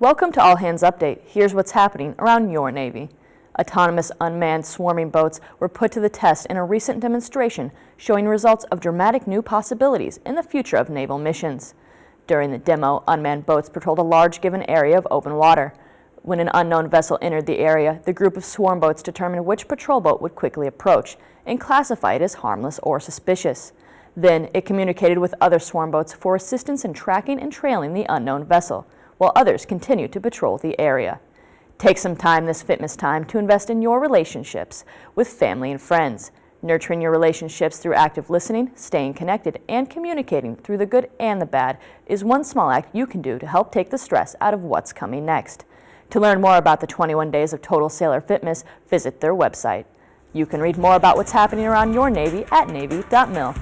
Welcome to All Hands Update. Here's what's happening around your Navy. Autonomous unmanned swarming boats were put to the test in a recent demonstration showing results of dramatic new possibilities in the future of naval missions. During the demo, unmanned boats patrolled a large given area of open water. When an unknown vessel entered the area, the group of swarm boats determined which patrol boat would quickly approach and classify it as harmless or suspicious. Then it communicated with other swarm boats for assistance in tracking and trailing the unknown vessel, while others continue to patrol the area. Take some time this Fitness time to invest in your relationships with family and friends. Nurturing your relationships through active listening, staying connected, and communicating through the good and the bad is one small act you can do to help take the stress out of what's coming next. To learn more about the 21 Days of Total Sailor Fitness, visit their website. You can read more about what's happening around your Navy at Navy.mil.